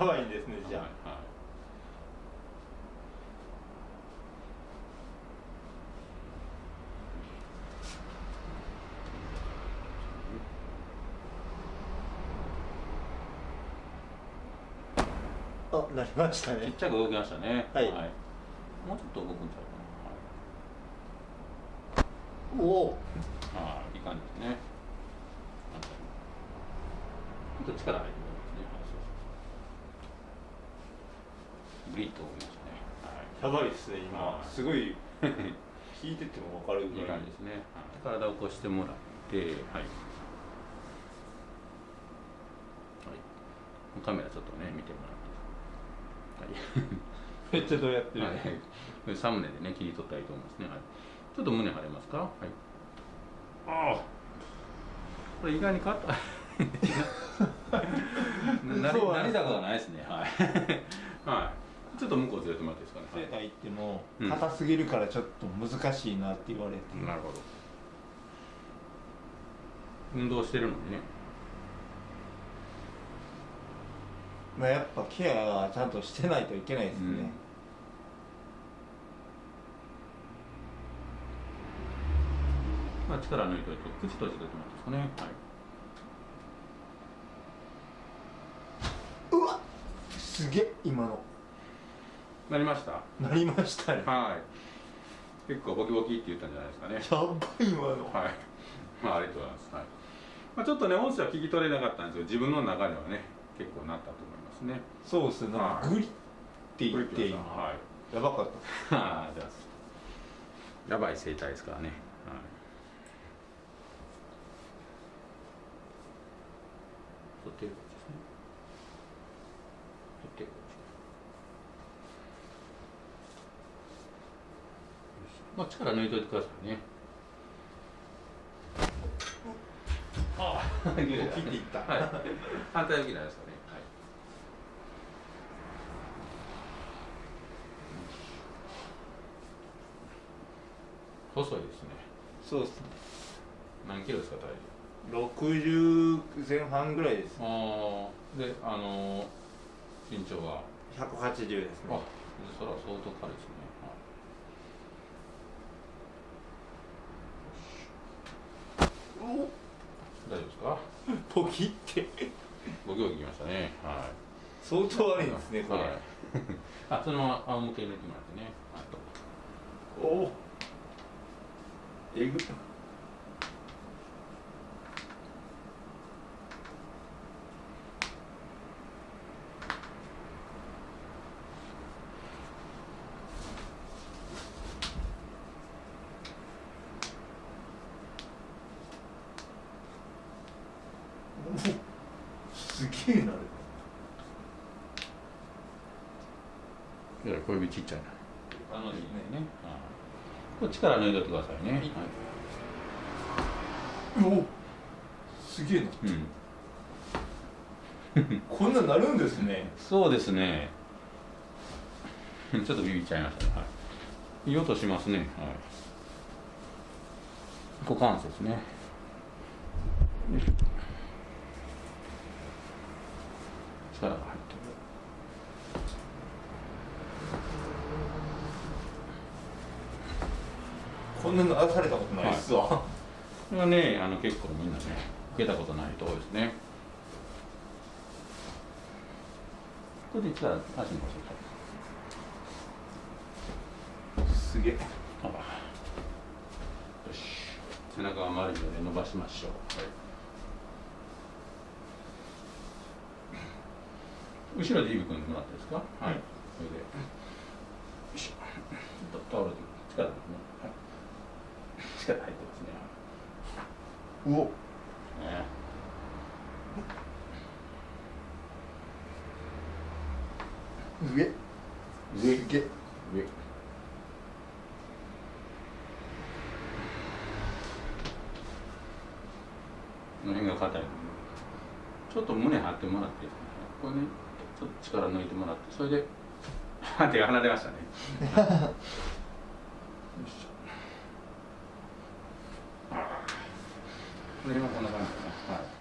やばいですねじゃあ、はいはいあ、なりましたね。ちっちゃく動きましたね。はい。はい、もうちょっと動くんちゃうかな。はい、おお。ああ、いい感じですね。ちょっと力入ってますね。グリッと動きましたね。はい、やばいですね、今。すごい。引いてても分かるぐらい。いい感じですね。体を起こしてもらって、はい。はい。カメラちょっとね、見てもらって。はい、めっちゃどうやってる、はい、サムネでね切り取ったらいいと思いますね、はい、ちょっと胸張れますか？はいああこれ意外に硬い ないですねはい はいちょっと向こうずれてもらっていいですかね。セーター行っても硬すぎるからちょっと難しいなって言われて、うん、なるほど。運動してるのにね。まあ、やっぱケアはちゃんとしてないといけないですね、うん、まあ、力抜いておいて口閉じておいてもらってですかね、はい、うわすげえ今のなりました？なりましたね。はい。結構ボキボキって言ったんじゃないですかね。やばい今のはい。まあありがとうございます、はい。まあ、ちょっとね音声は聞き取れなかったんですけど自分の中ではね結構なったと思いますね。そうですね。なんかグリって言って今、はい、やばかった ああじゃあやばい生態ですからね。はい。取ってるですね。取ってるまあ力抜いといてくださいね。ああ。切っていった、はい、反対向きなんですかね。細いですね。そうですね。何キロですか体重？60前半ぐらいです。ああ。であのー、身長は？180ですね。あそれは相当軽いですね、はい、お大丈夫ですかポキって。ボキボキきましたね。はい。相当悪いですねこれ、はい、あそのまま仰向けに抜いてもらってね、おお。えぐすげえな。いや小指ちっちゃいな。あのねね。これ力抜いておいてくださいね、はい、おすげえな、うん、こんななるんですね。そうですね。ちょっとビビっちゃいましたね、はい、いい音しますね。はい。股関節ね力が入ってるこんなの出されたことないっすわ、はい、これはねあの結構みんなね受けたことないとこですね。これで力足に乗せたすげえ。あよし。背中が丸いので伸ばしましょう、はい、後ろで指組んでもらっていいですかはい、それで。よいしょ。倒れて力ですね。はい。力入ってますね。うお、ね、上。上。上。の辺が硬いちょっと胸張ってもらっていいですか？これね力抜いてもらってそれで 手が離れましたね こんな感じかな。はい。